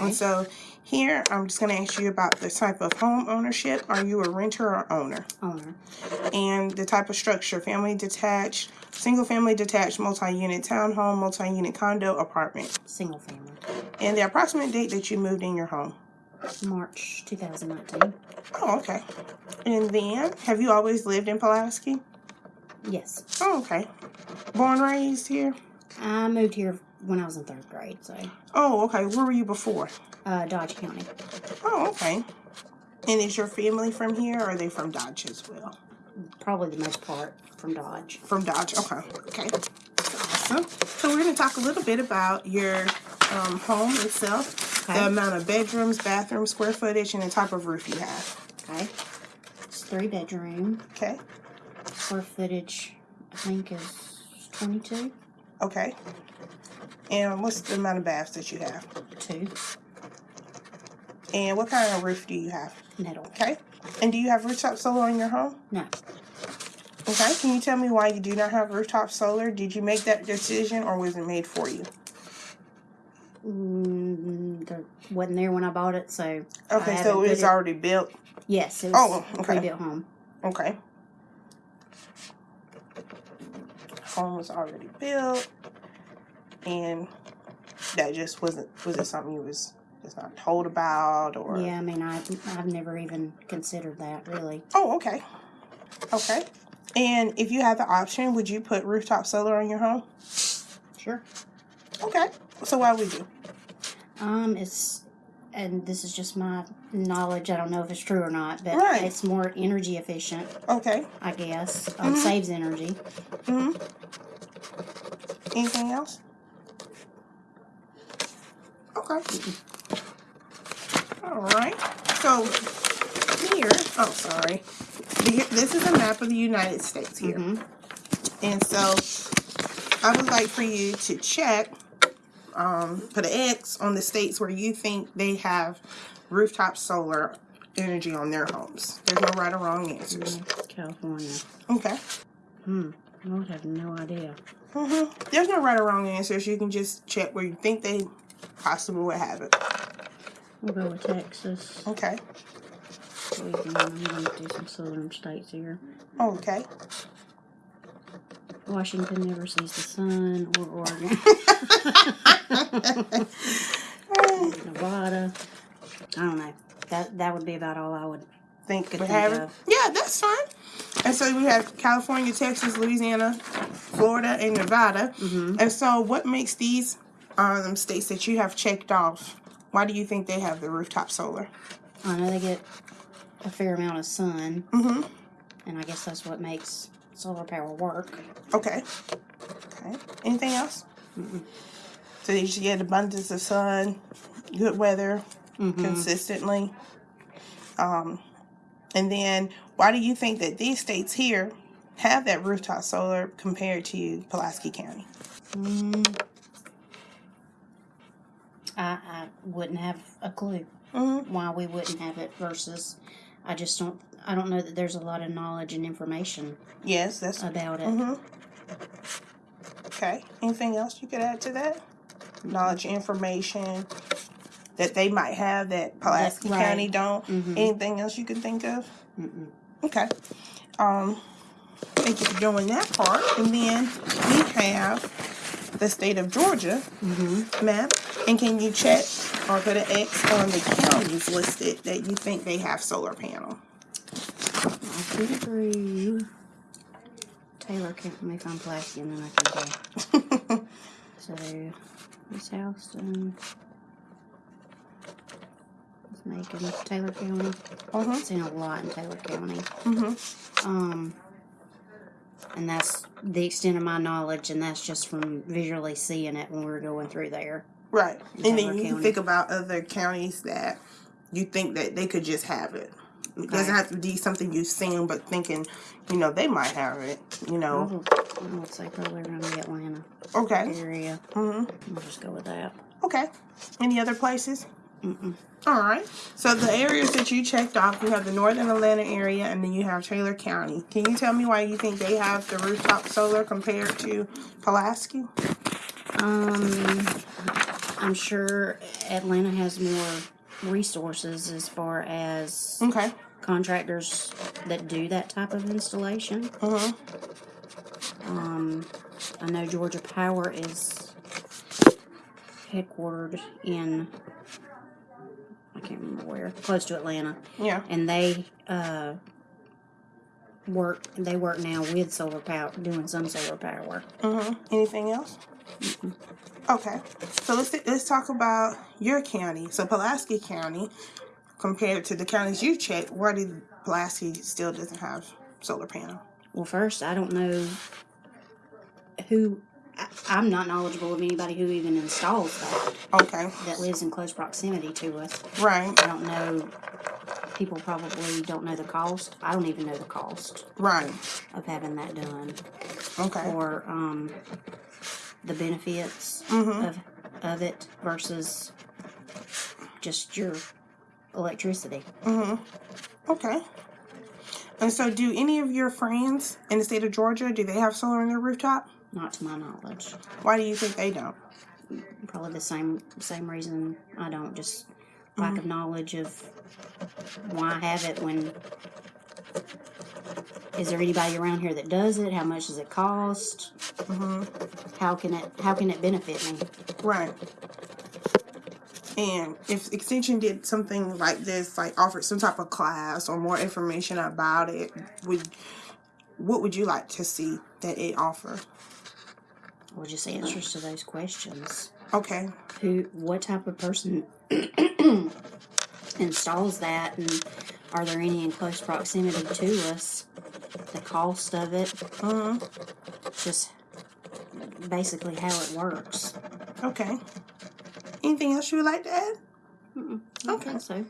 And so here, I'm just going to ask you about the type of home ownership. Are you a renter or owner? Owner. And the type of structure, family detached, single family detached, multi-unit townhome, multi-unit condo, apartment. Single family. And the approximate date that you moved in your home. March 2019. Oh, okay. And then, have you always lived in Pulaski? Yes. Oh, okay. Born, raised here? I moved here when I was in third grade, so Oh, okay. Where were you before? uh, Dodge County. Oh, okay. And is your family from here, or are they from Dodge as well? Probably the most part from Dodge. From Dodge. Okay. Okay. Awesome. So we're going to talk a little bit about your um, home itself, Okay. the amount of bedrooms, bathrooms, square footage, and the type of roof you have. Okay. It's three bedroom. Okay. Square footage, I think, is 22. Okay. And what's the amount of baths that you have? Two. And what kind of roof do you have? Metal. Okay. And do you have rooftop solar in your home? No. Okay. Can you tell me why you do not have rooftop solar? Did you make that decision, or was it made for you? Mm, there wasn't there when I bought it, so. Okay, so it's it- already built. Yes, it was Oh, okay. pre-built home. Okay. Home was already built, and that just wasn't. Was it something you was just not told about, or? Yeah, I mean, I, I've never even considered that, really. Oh, okay. Okay. And if you had the option, would you put rooftop solar on your home? Sure. Okay. So why would you? Um, it's, and this is just my knowledge. I don't know if it's true or not, but Right. it's more energy efficient, Okay. I guess. Um, saves energy. hmm Anything else? Okay. All right. So here, oh sorry, The- this is a map of the United States here, Mhm. and so I would like for you to check, um, put an X on the states where you think they have rooftop solar energy on their homes. There's no right or wrong answers. California. Okay. Hmm. I would have no idea. Mm-hmm. There's no right or wrong answers. You can just check where you think they possibly would have it. We'll go with Texas. Okay. Louisiana. I'm going to do some southern states here. Okay. Washington never sees the sun, or Oregon. Nevada. I don't know. That that would be about all I would. think Could think have of. Yeah, that's fine. And so we have California, Texas, Louisiana, Florida, and Nevada. Mm-hmm. And so, what makes these um, states that you have checked off? Why do you think they have the rooftop solar? I know they get a fair amount of sun, Mm-hmm. and I guess that's what makes solar power work. Okay. Okay. Anything else? So you should get abundance of sun, good weather, Mm-hmm. consistently. Um, and then why do you think that these states here have that rooftop solar compared to Pulaski County? Mm. I, I wouldn't have a clue Mm-hmm. why we wouldn't have it versus. I just don't. I don't know that there's a lot of knowledge and information Yes, that's. about it. Mm-hmm. Okay. Anything else you could add to that? Knowledge, information that they might have that Pulaski right. County don't. Mhm. Anything else you can think of? Mm-mm. Okay. Um, thank you for doing that part. And then we have the state of Georgia Mm-hmm. map. And can you check or put an X on the counties listed that you think they have solar panel? I could agree. Taylor. Let me find Pulaski and then I can go. So, East Houston. It's making Taylor County. Uh-huh. Seen a lot in Taylor County. Mm-hmm. Um, and that's the extent of my knowledge, and that's just from visually seeing it when we were going through there. Right. And then you can County. think about other counties that you think that they could just have it. It doesn't have to be something you've seen, but thinking, you know, they might have it. You know. Would say probably around the Atlanta Okay. area. Mm-hmm. We'll just go with that. Okay. Any other places? Mm-mm. All right. So the areas that you checked off, you have the northern Atlanta area, and then you have Taylor County. Can you tell me why you think they have the rooftop solar compared to Pulaski? Um, I'm sure Atlanta has more resources as far as Okay. contractors that do that type of installation. Uh-huh. Um, I know Georgia Power is headquartered in can't remember where, close to Atlanta, Yeah. and they uh, work. They work now with solar power, doing some solar power. Uh-huh. Anything else? Okay. So let's let's talk about your county. So Pulaski County, compared to the counties you checked, why did Pulaski still doesn't have solar panel? Well, first, I don't know who. I, I'm not knowledgeable of anybody who even installs that Okay. that lives in close proximity to us. Right. I don't know. People probably don't know the cost. I don't even know the cost Right. of having that done, Okay. or um, the benefits Mm-hmm. of of it versus just your electricity. Mm-hmm. Okay. And so, do any of your friends in the state of Georgia do they have solar on their rooftop? Not to my knowledge. Why do you think they don't? Probably the same same reason I don't. Just lack mm-hmm. of knowledge of why I have it when. Is there anybody around here that does it? How much does it cost? Mm-hmm. How can it How can it benefit me? Right. And if Extension did something like this, like offered some type of class or more information about it, would what would you like to see that it offer? Or just answers to those questions. Okay. Who? What type of person installs that? And are there any in close proximity to us? The cost of it. Uh-huh. Just basically how it works. Okay. Anything else you would like to add? I don't think so.